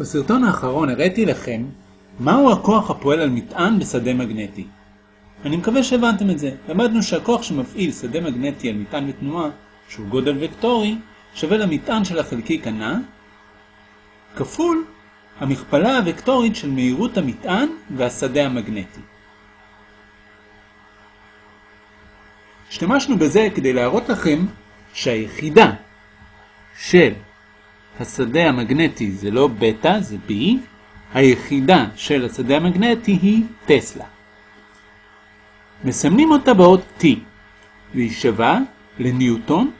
בסרטון האחרון הראיתי לכם מהו הכוח הפועל על מטען בשדה מגנטי. אני מקווה שהבנתם את זה. למדנו שהכוח שמפעיל שדה מגנטי על מטען בתנועה, שהוא גודל וקטורי, שווה למטען של החלקיק הנע, כפול המכפלה הוקטורית של מהירות המטען והשדה המגנטי. השתמשנו בזה כדי להראות לכם שהיחידה של השדה המגנטי זה לא בטא, זה B, היחידה של השדה המגנטי היא טסלה. מסמנים אותה באות T, והיא שווה לניוטון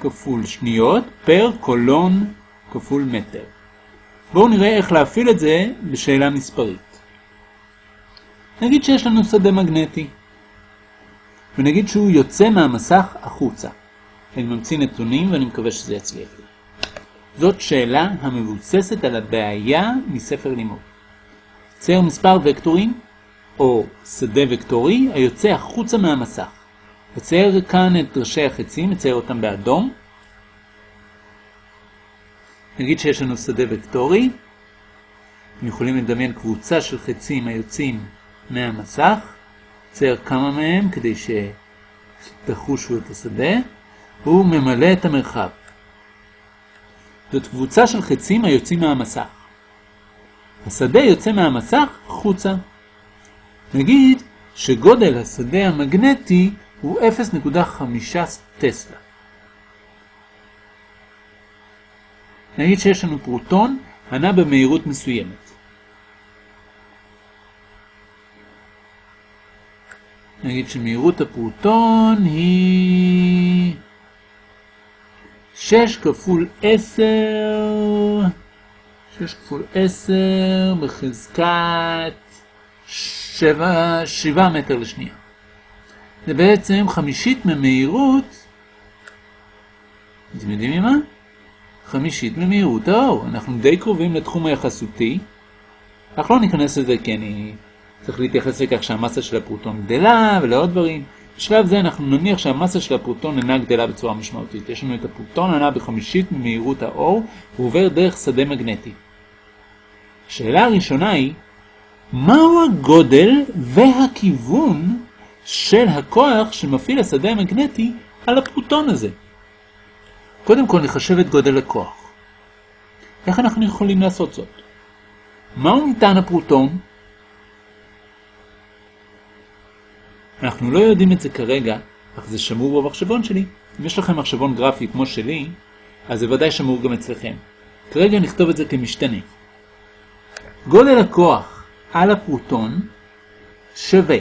כפול שניות פר קולון כפול מטר. בואו נראה איך להפעיל את זה בשאלה מספרית. נגיד שיש לנו שדה מגנטי, ונגיד שהוא יוצא מהמסך החוצה. אני ממציא נתונים ואני מקווה שזה יצליח לי. זאת שאלה המבוססת על הבעיה מספר לימוד. צייר מספר וקטורים, או שדה וקטורי, היוצא החוצה מהמסך. וצייר כאן את ראשי החצים, מצייר אותם באדום. נגיד שיש לנו שדה וקטורי. אתם יכולים לדמיין קבוצה של חצים היוצאים מהמסך. צייר כמה מהם כדי שתחושו את השדה. הוא ממלא את המרחב. זאת קבוצה של חצים היוצאים מהמסך. השדה יוצא מהמסך חוצה. נגיד שגודל השדה המגנטי הוא 0.5 טסלה. נגיד שיש לנו פרוטון הנע במהירות מסוימת. נגיד שמהירות הפרוטון היא 6 כפול 10, 6 כפול 10 בחזקת 7, 7 מטר לשנייה. זה בעצם חמישית ממהירות, אתם יודעים ממה? חמישית ממהירות האור. אנחנו די קרובים לתחום היחסותי. אך לא ניכנס לזה כי אני צריך להתייחס לכך שהמסה של הפרוטון גדלה ולעוד דברים. בשלב זה אנחנו נניח שהמסה של הפרוטון אינה גדלה בצורה משמעותית. יש לנו את הפרוטון הנע בחמישית ממהירות האור, הוא עובר דרך שדה מגנטי. השאלה הראשונה היא, מהו הגודל והכיוון של הכוח שמפעיל השדה המגנטי על הפרוטון הזה? קודם כל נחשב את גודל הכוח. איך אנחנו יכולים לעשות זאת? מהו מטען הפרוטון? אנחנו לא יודעים את זה כרגע, אך זה שמור במחשבון שלי. אם יש לכם מחשבון גרפי כמו שלי, אז זה ודאי שמור גם אצלכם. כרגע נכתוב את זה כמשתנה. גודל הכוח על הפרוטון שווה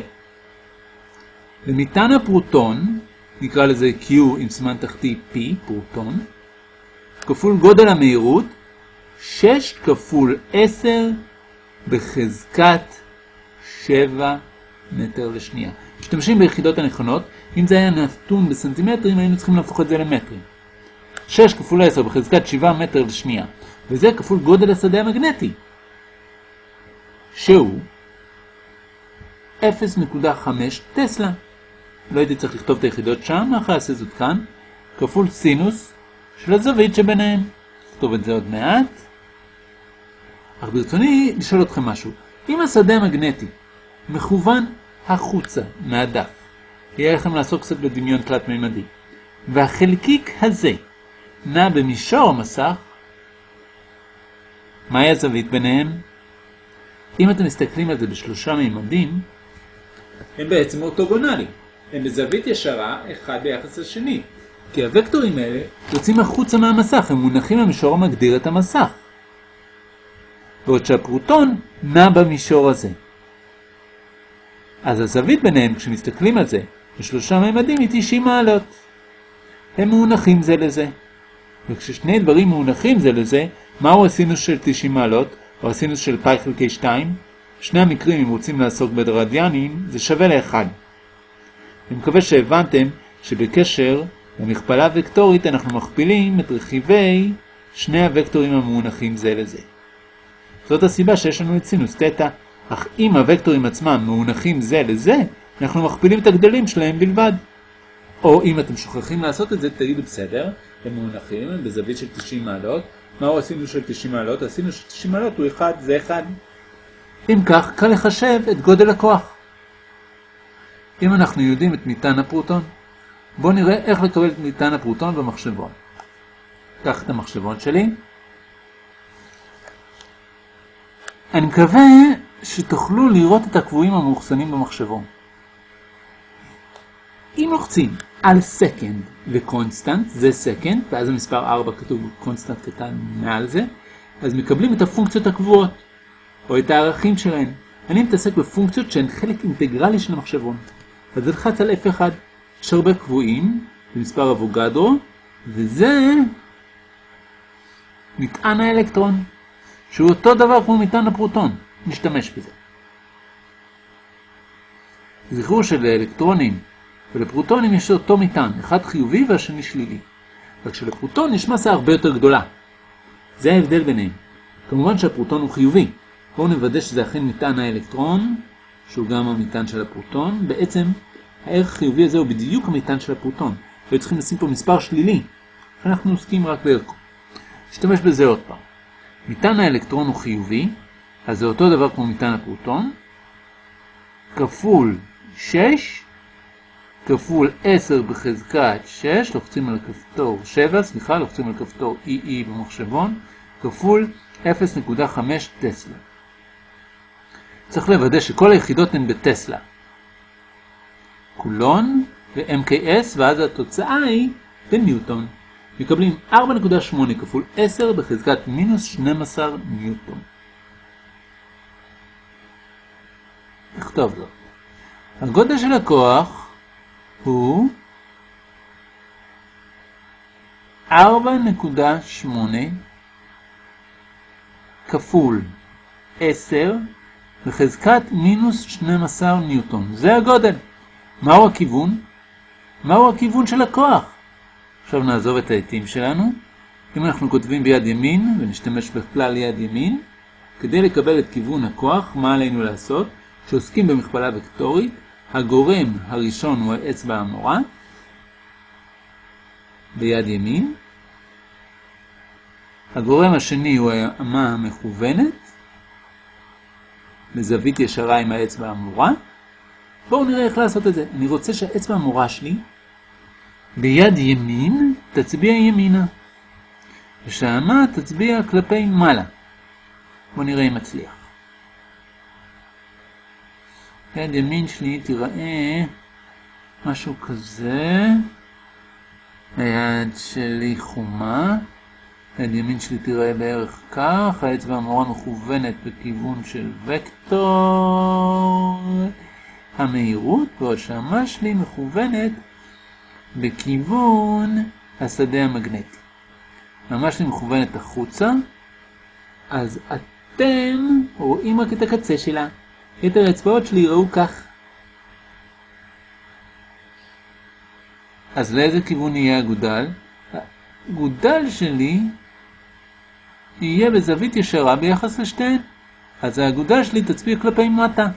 למטען הפרוטון, נקרא לזה Q עם סימן תחתי P, פרוטון, כפול גודל המהירות, 6 כפול 10 בחזקת 7 מטר לשנייה. משתמשים ביחידות הנכונות, אם זה היה נתון בסנטימטרים, היינו צריכים להפוך את זה למטרים. 6 כפול 10 בחזקת 7 מטר לשנייה, וזה כפול גודל השדה המגנטי, שהוא 0.5 טסלה. לא הייתי צריך לכתוב את היחידות שם, אחרי אעשה זאת כאן, כפול סינוס של הזווית שביניהם. נכתוב את זה עוד מעט. אך ברצוני לשאול אתכם משהו. אם השדה המגנטי מכוון החוצה מהדף. יהיה לכם לעסוק קצת בדמיון תלת-מימדי. והחלקיק הזה נע במישור המסך, מהי הזווית ביניהם? אם אתם מסתכלים על זה בשלושה מימדים, הם בעצם אורתוגונליים. הם בזווית ישרה אחד ביחס לשני. כי הוקטורים האלה יוצאים החוצה מהמסך, הם מונחים במישור המגדיר את המסך. בעוד שהפרוטון נע במישור הזה. אז הזווית ביניהם, כשמסתכלים על זה בשלושה ממדים, היא 90 מעלות. הם מונחים זה לזה. וכששני דברים מונחים זה לזה, מהו הסינוס של 90 מעלות, או הסינוס של פאי חלקי 2? שני המקרים, אם רוצים לעסוק ברדיאנים, זה שווה לאחד. אני מקווה שהבנתם שבקשר למכפלה וקטורית אנחנו מכפילים את רכיבי שני הוקטורים המונחים זה לזה. זאת הסיבה שיש לנו את סינוס תטא. אך אם הוקטורים עצמם מאונחים זה לזה, אנחנו מכפילים את הגדלים שלהם בלבד. או אם אתם שוכחים לעשות את זה, תגידו בסדר, הם מאונחים, בזווית של 90 מעלות, מהו הסינוס של 90 מעלות? הסינוס של 90 מעלות הוא 1, זה 1. אם כך, קל לחשב את גודל הכוח. אם אנחנו יודעים את מטען הפרוטון, בואו נראה איך לקבל את מטען הפרוטון במחשבון. קח את המחשבון שלי. אני מקווה שתוכלו לראות את הקבועים המאוחסנים במחשבון. אם לוחצים על second ו constant, זה second, ואז המספר 4 כתוב constant קטן מעל זה, אז מקבלים את הפונקציות הקבועות, או את הערכים שלהן. אני מתעסק בפונקציות שהן חלק אינטגרלי של המחשבון. אז נלחץ על F1, יש הרבה קבועים, זה מספר אבוגדרו, וזה מטען האלקטרון, שהוא אותו דבר כמו מטען הפרוטון. נשתמש בזה. זכרו שלאלקטרונים ולפרוטונים יש אותו מטען, אחד חיובי והשני שלילי. רק שלפרוטון יש מסה הרבה יותר גדולה. זה ההבדל ביניהם. כמובן שהפרוטון הוא חיובי. בואו נוודא שזה אכן מטען האלקטרון, שהוא גם המטען של הפרוטון. בעצם הערך החיובי הזה הוא בדיוק המטען של הפרוטון. היו צריכים לשים פה מספר שלילי, אנחנו עוסקים רק בערכו. נשתמש בזה עוד פעם. מטען האלקטרון הוא חיובי, אז זה אותו דבר כמו מטען הפרוטון, כפול 6, כפול 10 בחזקת 6, לוחצים על כפתור 7, סליחה, לוחצים על כפתור EE במחשבון, כפול 0.5 טסלה. צריך לוודא שכל היחידות הן בטסלה. קולון ו-MKS, ואז התוצאה היא בניוטון. מקבלים 4.8 כפול 10 בחזקת מינוס 12 ניוטון. נכתוב זאת. הגודל של הכוח הוא 4.8 כפול 10 בחזקת מינוס 12 ניוטון. זה הגודל. מהו הכיוון? מהו הכיוון של הכוח? עכשיו נעזוב את העתים שלנו. אם אנחנו כותבים ביד ימין ונשתמש בכלל יד ימין, כדי לקבל את כיוון הכוח, מה עלינו לעשות? כשעוסקים במכפלה וקטורית, הגורם הראשון הוא האצבע המורה ביד ימין, הגורם השני הוא האמה המכוונת בזווית ישרה עם האצבע המורה. בואו נראה איך לעשות את זה. אני רוצה שהאצבע המורה שלי ביד ימין תצביע ימינה, ושהאמה תצביע כלפי מעלה. בואו נראה אם מצליח. יד ימין שלי תיראה משהו כזה. היד שלי חומה. יד ימין שלי תיראה בערך כך. האצבע המורה מכוונת בכיוון של וקטור המהירות, בעוד שהמה שלי מכוונת בכיוון השדה המגנטי. המה שלי מכוונת החוצה, אז אתם רואים רק את הקצה שלה. יתר האצבעות שלי יראו כך. אז לאיזה כיוון יהיה הגודל? הגודל שלי יהיה בזווית ישרה ביחס לשתיהן. אז האגודל שלי תצביע כלפי מטה.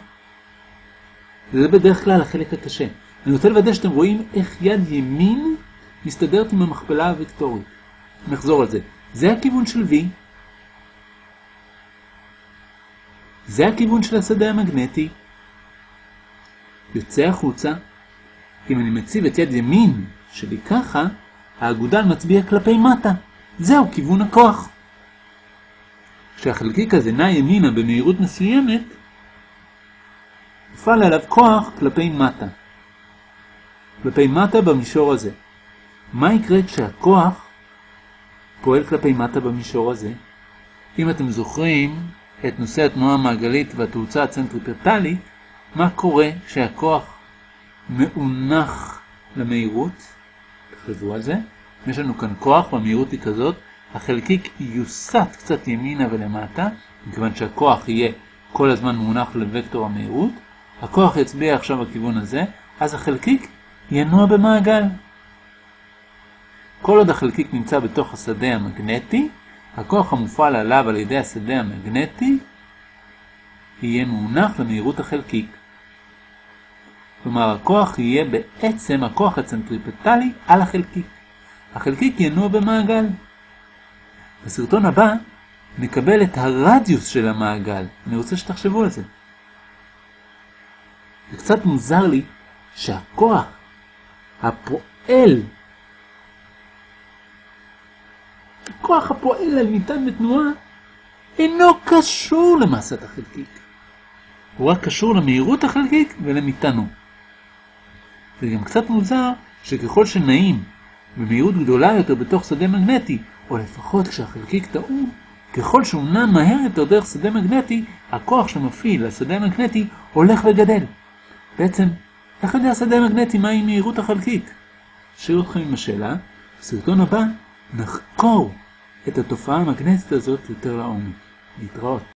זה בדרך כלל החלק הקשה. אני רוצה לוודא שאתם רואים איך יד ימין מסתדרת עם המכפלה הוקטורית. נחזור על זה. זה הכיוון של V, זה הכיוון של השדה המגנטי. יוצא החוצה. אם אני מציב את יד ימין שלי ככה, האגודל מצביע כלפי מטה. זהו כיוון הכוח. כשהחלקיק הזה נע ימינה במהירות מסוימת, יפעל עליו כוח כלפי מטה. כלפי מטה במישור הזה. מה יקרה כשהכוח פועל כלפי מטה במישור הזה? אם אתם זוכרים, את נושא התנועה המעגלית והתאוצה הצנטריפטלית, מה קורה כשהכוח מאונח למהירות, תחשבו על זה, יש לנו כאן כוח והמהירות היא כזאת, החלקיק יוסט קצת ימינה ולמטה, מכיוון שהכוח יהיה כל הזמן מאונח לוקטור המהירות, הכוח יצביע עכשיו בכיוון הזה, אז החלקיק ינוע במעגל. כל עוד החלקיק נמצא בתוך השדה המגנטי, הכוח המופעל עליו על ידי השדה המגנטי יהיה מונח למהירות החלקיק. כלומר, הכוח יהיה בעצם הכוח הצנטריפטלי על החלקיק. החלקיק ינוע במעגל. בסרטון הבא נקבל את הרדיוס של המעגל. אני רוצה שתחשבו על זה. זה קצת מוזר לי שהכוח הפועל, הכוח הפועל על ניתן בתנועה, אינו קשור למסת החלקיק. הוא רק קשור למהירות החלקיק ולמטענו. זה גם קצת מוזר שככל שנעים במהירות גדולה יותר בתוך שדה מגנטי, או לפחות כשהחלקיק טעון, ככל שהוא נע מהר יותר דרך שדה מגנטי, הכוח שמפעיל לשדה המגנטי הולך וגדל. בעצם, איך יודע שדה מגנטי מהי מהירות החלקיק? אשאיר אתכם עם השאלה, בסרטון הבא נחקור את התופעה המגנטית הזאת יותר לעומק. להתראות.